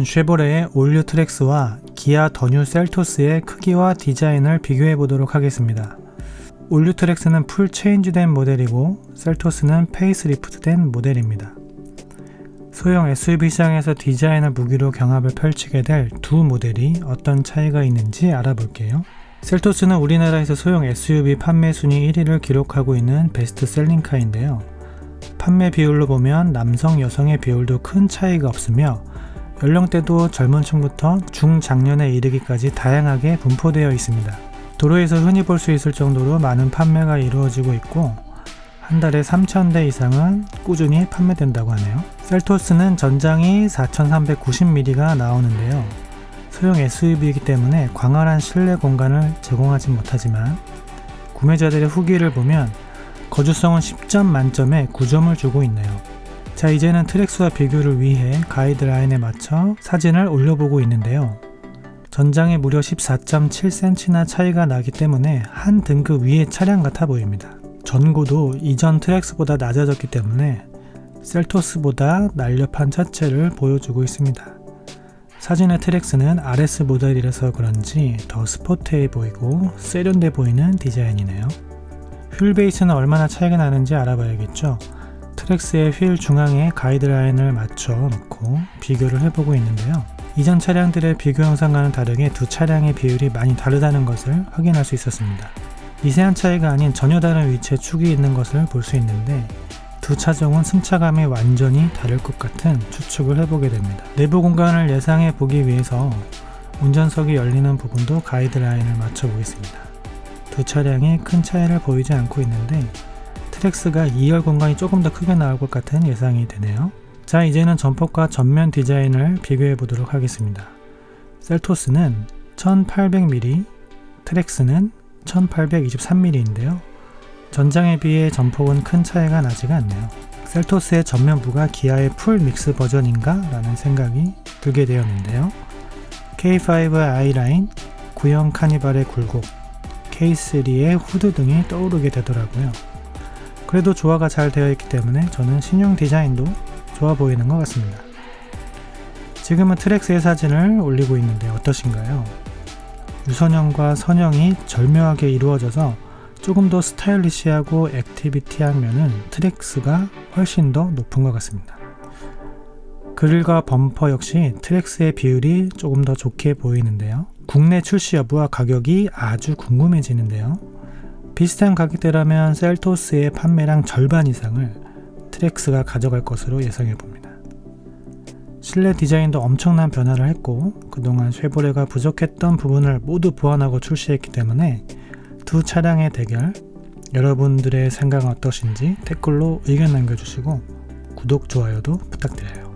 오늘은 쉐보레의 all new 트랙스와 기아 the new 셀토스의 크기와 디자인을 비교해 보도록 하겠습니다. all new 트랙스는 full change된 모델이고 셀토스는 facelift된 모델입니다. 소형 SUV 시장에서 디자인을 무기로 경합을 펼치게 될 두 모델이 어떤 차이가 있는지 알아볼게요. 셀토스는 우리나라에서 소형 SUV 판매 순위 1위를 기록하고 있는 best selling car인데요. 판매 비율로 보면 남성, 여성의 비율도 큰 차이가 없으며 연령대도 젊은 층부터 중장년에 이르기까지 다양하게 분포되어 있습니다. 도로에서 흔히 볼 수 있을 정도로 많은 판매가 이루어지고 있고 한 달에 3,000대 이상은 꾸준히 판매된다고 하네요. 셀토스는 전장이 4,390mm가 나오는데요. 소형 SUV이기 때문에 광활한 실내 공간을 제공하지 못하지만 구매자들의 후기를 보면 거주성은 10점 만점에 9점을 주고 있네요. 자 이제는 트랙스와 비교를 위해 가이드라인에 맞춰 사진을 올려보고 있는데요. 전장이 무려 14.7cm나 차이가 나기 때문에 한 등급 위의 차량 같아 보입니다. 전고도 이전 트랙스보다 낮아졌기 때문에 셀토스보다 날렵한 차체를 보여주고 있습니다. 사진의 트랙스는 RS 모델이라서 그런지 더 스포트해 보이고 세련돼 보이는 디자인이네요. 휠 베이스는 얼마나 차이가 나는지 알아봐야겠죠. 트랙스의 휠 중앙에 가이드라인을 맞춰 놓고 비교를 해보고 있는데요. 이전 차량들의 비교 영상과는 다르게 두 차량의 비율이 많이 다르다는 것을 확인할 수 있었습니다. 미세한 차이가 아닌 전혀 다른 위치에 축이 있는 것을 볼 수 있는데 두 차종은 승차감이 완전히 다를 것 같은 추측을 해보게 됩니다. 내부 공간을 예상해 보기 위해서 운전석이 열리는 부분도 가이드라인을 맞춰 보겠습니다. 두 차량이 큰 차이를 보이지 않고 있는데 트랙스가 2열 공간이 조금 더 크게 나올 것 같은 예상이 되네요. 자 이제는 전폭과 전면 디자인을 비교해 보도록 하겠습니다. 셀토스는 1800mm, 트랙스는 1823mm인데요. 전장에 비해 전폭은 큰 차이가 나지가 않네요. 셀토스의 전면부가 기아의 full mix 버전인가? 라는 생각이 들게 되었는데요. K5 아이라인, 구형 카니발의 굴곡, K3의 후드 등이 떠오르게 되더라고요. 그래도 조화가 잘 되어 있기 때문에 저는 신형 디자인도 좋아 보이는 것 같습니다. 지금은 트랙스의 사진을 올리고 있는데 어떠신가요? 유선형과 선형이 절묘하게 이루어져서 조금 더 stylish하고 activity한 면은 트랙스가 훨씬 더 높은 것 같습니다. 그릴과 범퍼 역시 트랙스의 비율이 조금 더 좋게 보이는데요. 국내 출시 여부와 가격이 아주 궁금해지는데요. 비슷한 가격대라면 셀토스의 판매량 절반 이상을 트랙스가 가져갈 것으로 예상해 봅니다. 실내 디자인도 엄청난 변화를 했고 그동안 쉐보레가 부족했던 부분을 모두 보완하고 출시했기 때문에 두 차량의 대결 여러분들의 생각은 어떠신지 댓글로 의견 남겨주시고 구독, 좋아요도 부탁드려요.